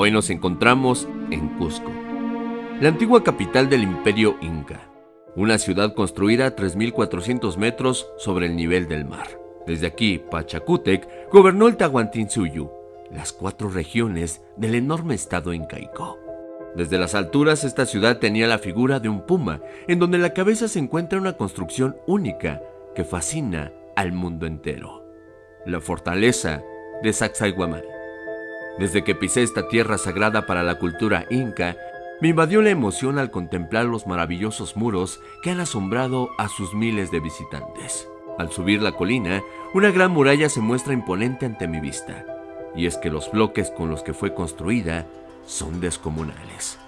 Hoy nos encontramos en Cusco, la antigua capital del imperio inca, una ciudad construida a 3.400 metros sobre el nivel del mar. Desde aquí, Pachacútec gobernó el Tahuantinsuyu, las cuatro regiones del enorme estado incaico. Desde las alturas esta ciudad tenía la figura de un puma, en donde la cabeza se encuentra una construcción única que fascina al mundo entero. La fortaleza de Sacsayhuamán. Desde que pisé esta tierra sagrada para la cultura inca, me invadió la emoción al contemplar los maravillosos muros que han asombrado a sus miles de visitantes. Al subir la colina, una gran muralla se muestra imponente ante mi vista, y es que los bloques con los que fue construida son descomunales.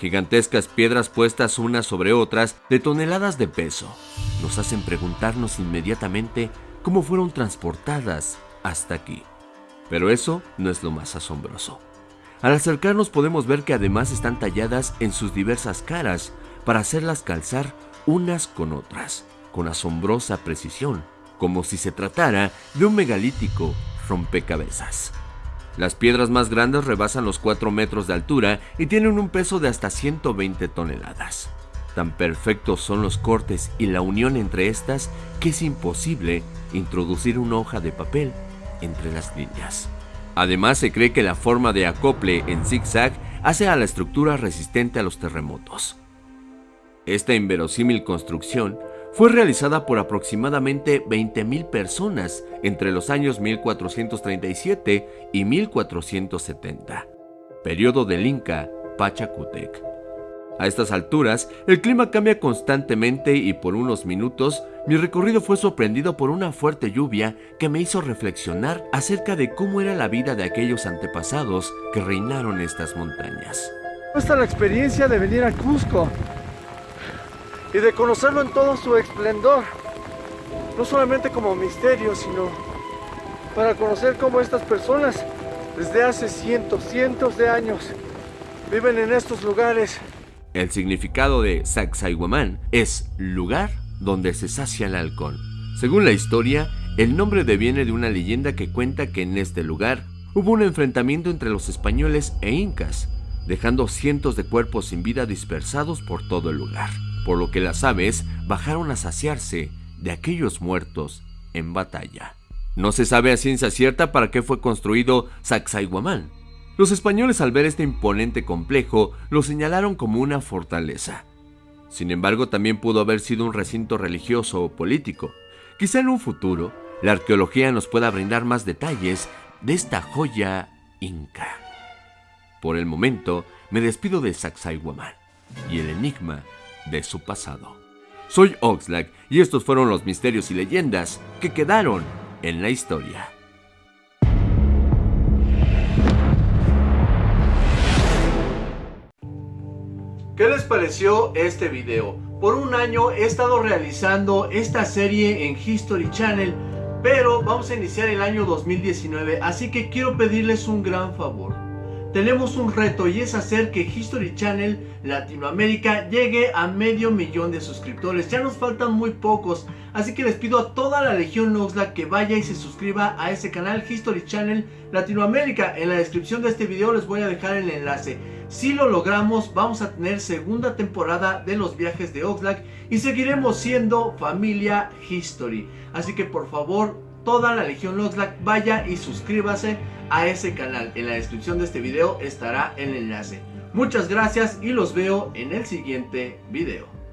Gigantescas piedras puestas unas sobre otras de toneladas de peso nos hacen preguntarnos inmediatamente cómo fueron transportadas hasta aquí. Pero eso no es lo más asombroso. Al acercarnos podemos ver que además están talladas en sus diversas caras para hacerlas calzar unas con otras, con asombrosa precisión, como si se tratara de un megalítico rompecabezas. Las piedras más grandes rebasan los 4 metros de altura y tienen un peso de hasta 120 toneladas. Tan perfectos son los cortes y la unión entre estas que es imposible introducir una hoja de papel entre las líneas. Además, se cree que la forma de acople en zigzag hace a la estructura resistente a los terremotos. Esta inverosímil construcción fue realizada por aproximadamente 20.000 personas entre los años 1437 y 1470, periodo del Inca Pachacútec. A estas alturas, el clima cambia constantemente y por unos minutos mi recorrido fue sorprendido por una fuerte lluvia que me hizo reflexionar acerca de cómo era la vida de aquellos antepasados que reinaron estas montañas. Esta la experiencia de venir a Cusco y de conocerlo en todo su esplendor, no solamente como misterio, sino para conocer cómo estas personas desde hace cientos, cientos de años viven en estos lugares el significado de Sacsayhuamán es lugar donde se sacia el halcón. Según la historia, el nombre deviene de una leyenda que cuenta que en este lugar hubo un enfrentamiento entre los españoles e incas, dejando cientos de cuerpos sin vida dispersados por todo el lugar, por lo que las aves bajaron a saciarse de aquellos muertos en batalla. No se sabe a ciencia cierta para qué fue construido Sacsayhuamán, los españoles al ver este imponente complejo lo señalaron como una fortaleza. Sin embargo, también pudo haber sido un recinto religioso o político. Quizá en un futuro, la arqueología nos pueda brindar más detalles de esta joya inca. Por el momento, me despido de Sacsayhuamán y el enigma de su pasado. Soy Oxlack y estos fueron los misterios y leyendas que quedaron en la historia. ¿Qué les pareció este video? Por un año he estado realizando esta serie en History Channel, pero vamos a iniciar el año 2019, así que quiero pedirles un gran favor. Tenemos un reto y es hacer que History Channel Latinoamérica llegue a medio millón de suscriptores. Ya nos faltan muy pocos, así que les pido a toda la Legión Noxla que vaya y se suscriba a ese canal History Channel Latinoamérica. En la descripción de este video les voy a dejar el enlace. Si lo logramos, vamos a tener segunda temporada de los viajes de Oxlack y seguiremos siendo familia History. Así que por favor, toda la Legión Oxlack vaya y suscríbase a ese canal. En la descripción de este video estará el enlace. Muchas gracias y los veo en el siguiente video.